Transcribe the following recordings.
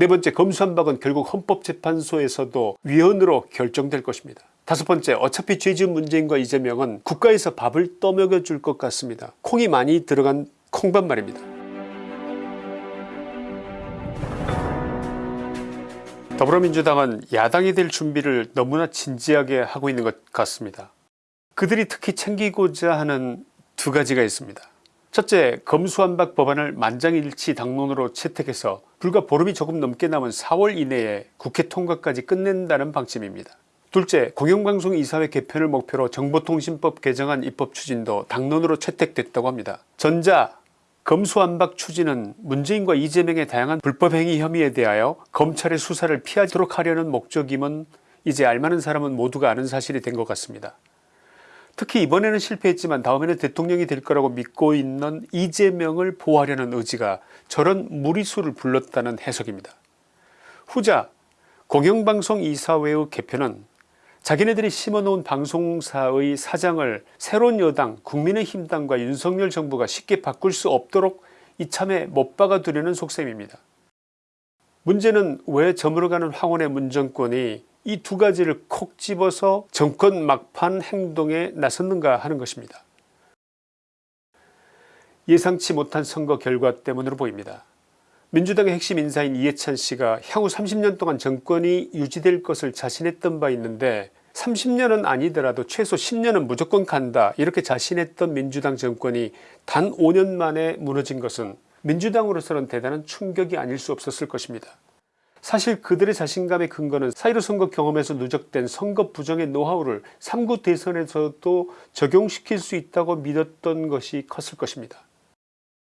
네 번째 검수한 박은 결국 헌법재판소에서도 위헌으로 결정될 것입니다. 다섯 번째 어차피 죄지은 문재인과 이재명은 국가에서 밥을 떠먹여 줄 것 같습니다. 콩이 많이 들어간 콩밥 말입니다. 더불어민주당은 야당이 될 준비를 너무나 진지하게 하고 있는 것 같습니다. 그들이 특히 챙기고자 하는 두 가지가 있습니다. 첫째 검수완박 법안을 만장일치 당론으로 채택해서 불과 보름이 조금 넘게 남은 4월 이내에 국회 통과까지 끝낸다는 방침입니다. 둘째 공영방송 이사회 개편을 목표로 정보통신법 개정안 입법 추진도 당론으로 채택됐다고 합니다. 전자 검수완박 추진은 문재인과 이재명의 다양한 불법행위 혐의에 대하여 검찰의 수사를 피하도록 하려는 목적임은 이제 알만한 사람은 모두가 아는 사실이 된 것 같습니다. 특히 이번에는 실패했지만 다음에는 대통령이 될 거라고 믿고 있는 이재명을 보호하려는 의지가 저런 무리수를 불렀다는 해석입니다. 후자 공영방송 이사회의 개편은 자기네들이 심어놓은 방송사의 사장을 새로운 여당 국민의힘당과 윤석열 정부가 쉽게 바꿀 수 없도록 이참에 못 박아두려는 속셈입니다. 문제는 왜 저물어가는 황혼의 문정권이 이 두 가지를 콕 집어서 정권 막판 행동에 나섰는가 하는 것입니다. 예상치 못한 선거 결과 때문으로 보입니다. 민주당의 핵심 인사인 이해찬 씨가 향후 30년 동안 정권이 유지될 것을 자신했던 바 있는데 30년은 아니더라도 최소 10년은 무조건 간다 이렇게 자신했던 민주당 정권이 단 5년 만에 무너진 것은 민주당으로서는 대단한 충격이 아닐 수 없었을 것입니다. 사실 그들의 자신감의 근거는 4.15 선거 경험에서 누적된 선거 부정의 노하우를 3구 대선에서도 적용시킬 수 있다고 믿었던 것이 컸을 것입니다.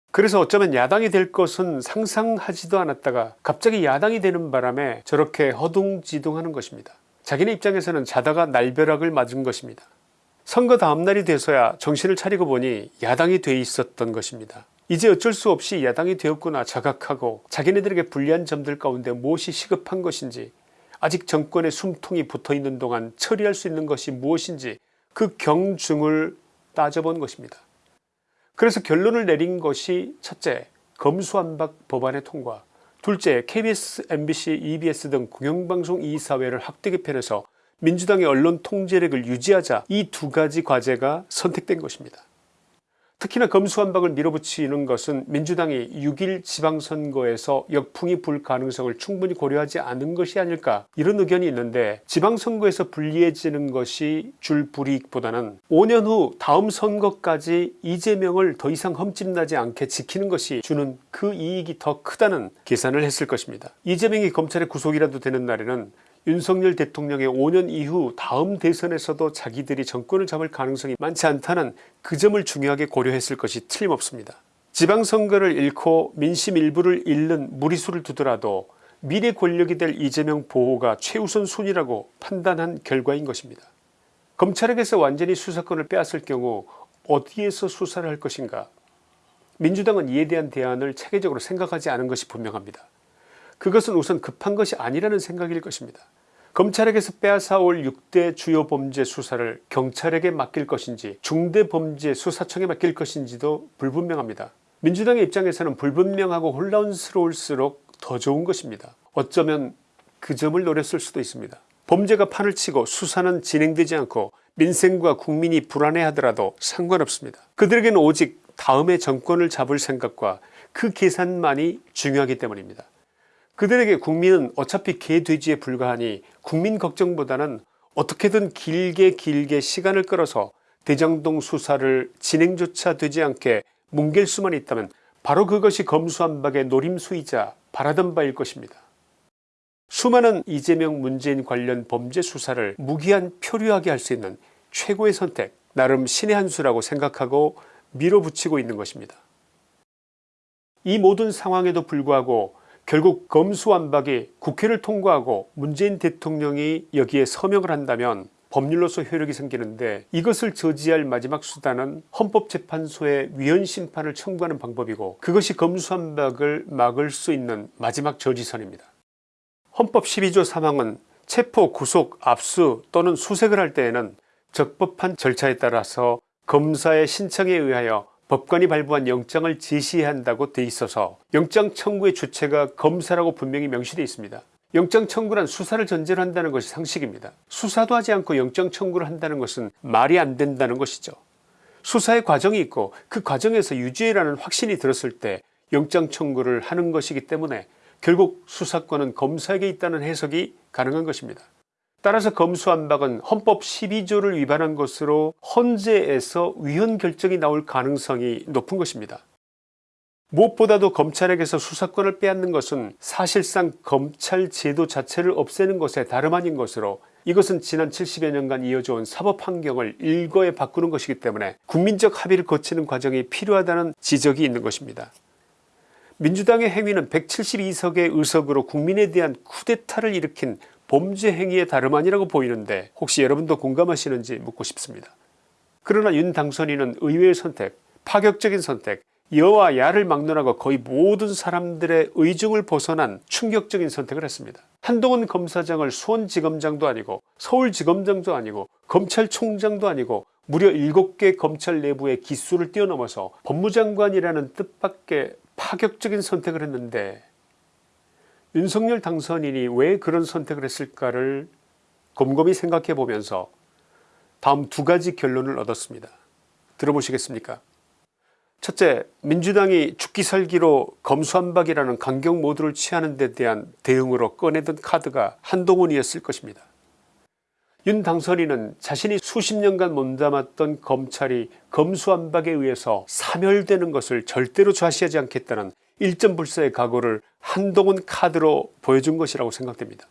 그래서 어쩌면 야당이 될 것은 상상하지도 않았다가 갑자기 야당이 되는 바람에 저렇게 허둥지둥하는 것입니다. 자기네 입장에서는 자다가 날벼락을 맞은 것입니다. 선거 다음날이 돼서야 정신을 차리고 보니 야당이 돼 있었던 것입니다. 이제 어쩔 수 없이 야당이 되었구나 자각하고 자기네들에게 불리한 점들 가운데 무엇이 시급한 것인지 아직 정권에 숨통이 붙어있는 동안 처리할 수 있는 것이 무엇인지 그 경중을 따져본 것입니다. 그래서 결론을 내린 것이 첫째 검수완박 법안의 통과 둘째 KBS, MBC, EBS 등 공영방송 이사회를 확대 개편해서 민주당의 언론 통제력을 유지하자 이 두 가지 과제가 선택된 것입니다. 특히나 검수완박을 밀어붙이는 것은 민주당이 6일 지방선거에서 역풍이 불 가능성을 충분히 고려하지 않은 것이 아닐까 이런 의견이 있는데 지방선거에서 불리해지는 것이 줄 불이익보다는 5년 후 다음 선거까지 이재명을 더 이상 험집나지 않게 지키는 것이 주는 그 이익이 더 크다는 계산을 했을 것입니다. 이재명이 검찰의 구속이라도 되는 날에는 윤석열 대통령의 5년 이후 다음 대선에서도 자기들이 정권을 잡을 가능성이 많지 않다는 그 점을 중요하게 고려했을 것이 틀림없습니다. 지방선거를 잃고 민심 일부를 잃는 무리수를 두더라도 미래 권력이 될 이재명 보호가 최우선 순위라고 판단한 결과인 것입니다. 검찰에게서 완전히 수사권을 빼앗을 경우 어디에서 수사를 할 것인가 민주당은 이에 대한 대안을 체계적으로 생각하지 않은 것이 분명합니다. 그것은 우선 급한 것이 아니라는 생각일 것입니다. 검찰에게서 빼앗아올 6대 주요 범죄 수사를 경찰에게 맡길 것인지 중대범죄 수사청에 맡길 것인지도 불분명합니다. 민주당의 입장에서는 불분명하고 혼란스러울수록 더 좋은 것입니다. 어쩌면 그 점을 노렸을 수도 있습니다. 범죄가 판을 치고 수사는 진행되지 않고 민생과 국민이 불안해하더라도 상관없습니다. 그들에게는 오직 다음에 정권을 잡을 생각과 그 계산만이 중요하기 때문입니다. 그들에게 국민은 어차피 개돼지에 불과하니 국민 걱정보다는 어떻게든 길게 길게 시간을 끌어서 대장동 수사를 진행조차 되지 않게 뭉갤 수만 있다면 바로 그것이 검수한박의 노림수이자 바라던 바일 것입니다. 수많은 이재명 문재인 관련 범죄 수사를 무기한 표류하게 할 수 있는 최고의 선택 나름 신의 한 수라고 생각하고 밀어붙이고 있는 것입니다. 이 모든 상황에도 불구하고 결국 검수완박이 국회를 통과하고 문재인 대통령이 여기에 서명을 한다면 법률로서 효력이 생기는데 이것을 저지할 마지막 수단은 헌법재판소에 위헌심판을 청구하는 방법이고 그것이 검수완박을 막을 수 있는 마지막 저지선입니다. 헌법 12조 3항은 체포 구속 압수 또는 수색을 할 때에는 적법한 절차에 따라서 검사의 신청에 의하여 법관이 발부한 영장을 제시해야 한다고 돼 있어서 영장 청구의 주체가 검사라고 분명히 명시되어 있습니다. 영장 청구란 수사를 전제로 한다는 것이 상식입니다. 수사도 하지 않고 영장 청구를 한다는 것은 말이 안 된다는 것이죠. 수사의 과정이 있고 그 과정에서 유죄라는 확신이 들었을 때 영장 청구를 하는 것이기 때문에 결국 수사권은 검사에게 있다는 해석이 가능한 것입니다. 따라서 검수안박은 헌법 12조를 위반한 것으로 헌재에서 위헌 결정이 나올 가능성이 높은 것입니다. 무엇보다도 검찰에게서 수사권을 빼앗는 것은 사실상 검찰 제도 자체를 없애는 것에 다름 아닌 것으로 이것은 지난 70여 년간 이어져 온 사법 환경을 일거에 바꾸는 것이기 때문에 국민적 합의를 거치는 과정이 필요하다는 지적이 있는 것입니다. 민주당의 행위는 172석의 의석으로 국민에 대한 쿠데타를 일으킨 범죄 행위의 다름 아니라고 보이는데 혹시 여러분도 공감하시는지 묻고 싶습니다. 그러나 윤 당선인은 의외의 선택, 파격적인 선택, 여와 야를 막론하고 거의 모든 사람들의 의중을 벗어난 충격적인 선택을 했습니다. 한동훈 검사장을 수원지검장도 아니고 서울지검장도 아니고 검찰총장도 아니고 무려 7개 검찰 내부의 기수를 뛰어넘어서 법무장관이라는 뜻밖의 파격적인 선택을 했는데 윤석열 당선인이 왜 그런 선택을 했을까를 곰곰이 생각해 보면서 다음 두 가지 결론을 얻었습니다. 들어보시겠습니까 첫째 민주당이 죽기 살기로 검수한박이라는 강경 모드를 취하는 데 대한 대응으로 꺼내던 카드가 한동훈이었을 것입니다. 윤 당선인은 자신이 수십 년간 몸담았던 검찰이 검수한박에 의해서 사멸되는 것을 절대로 좌시하지 않겠다는 일점불사의 각오를 한동훈 카드로 보여준 것이라고 생각됩니다.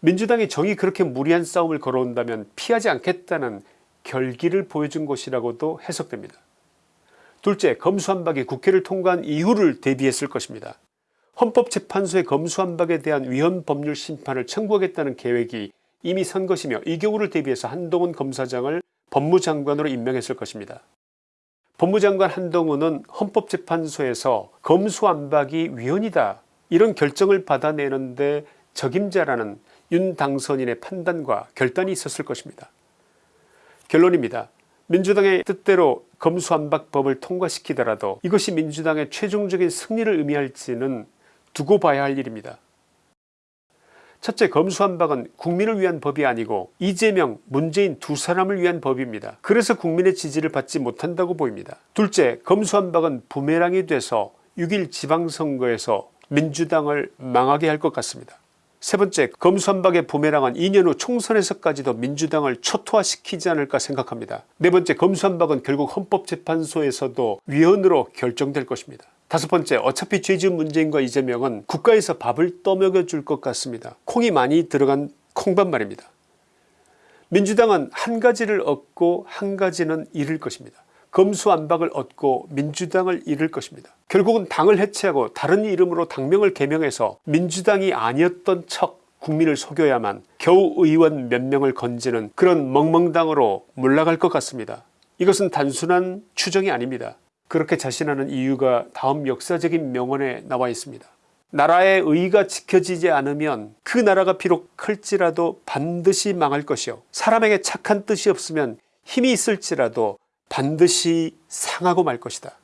민주당이 정이 그렇게 무리한 싸움을 걸어온다면 피하지 않겠다는 결기를 보여준 것이라고도 해석됩니다. 둘째 검수한박이 국회를 통과한 이후를 대비했을 것입니다. 헌법재판소의 검수한박에 대한 위헌 법률 심판을 청구하겠다는 계획이 이미 선 것이며 이 경우를 대비해서 한동훈 검사장을 법무장관으로 임명했을 것입니다. 법무장관 한동훈은 헌법재판소에서 검수안박이 위헌이다 이런 결정을 받아내는데 적임자라는 윤 당선인의 판단과 결단이 있었을 것입니다. 결론입니다. 민주당의 뜻대로 검수안박법을 통과시키더라도 이것이 민주당의 최종적인 승리를 의미할지는 두고 봐야 할 일입니다. 첫째 검수한박은 국민을 위한 법이 아니고 이재명 문재인 두 사람을 위한 법입니다. 그래서 국민의 지지를 받지 못한다고 보입니다. 둘째 검수한박은 부메랑이 돼서 6일 지방선거에서 민주당을 망하게 할 것 같습니다. 세 번째 검수한박의 부메랑은 2년 후 총선에서까지도 민주당을 초토화시키지 않을까 생각합니다. 네 번째 검수한박은 결국 헌법재판소에서도 위헌으로 결정될 것입니다. 다섯 번째 어차피 죄지은 문재인과 이재명은 국가에서 밥을 떠먹여 줄 것 같습니다. 콩이 많이 들어간 콩밥 말입니다. 민주당은 한 가지를 얻고 한 가지는 잃을 것입니다. 검수안박을 얻고 민주당을 잃을 것입니다. 결국은 당을 해체하고 다른 이름으로 당명을 개명해서 민주당이 아니었던 척 국민을 속여야만 겨우 의원 몇 명을 건지는 그런 멍멍당으로 몰락할 것 같습니다. 이것은 단순한 추정이 아닙니다. 그렇게 자신하는 이유가 다음 역사적인 명언에 나와 있습니다. 나라의 의가 지켜지지 않으면 그 나라가 비록 클지라도 반드시 망할 것이요 사람에게 착한 뜻이 없으면 힘이 있을지라도 반드시 상하고 말 것이다.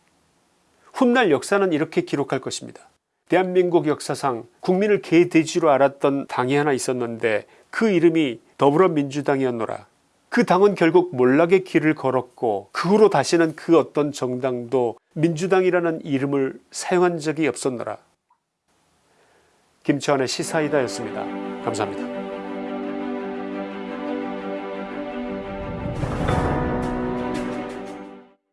훗날 역사는 이렇게 기록할 것입니다. 대한민국 역사상 국민을 개돼지로 알았던 당이 하나 있었는데 그 이름이 더불어민주당이었노라. 그 당은 결국 몰락의 길을 걸었고 그 후로 다시는 그 어떤 정당도 민주당이라는 이름을 사용한 적이 없었노라. 김치환의 시사이다였습니다. 감사합니다.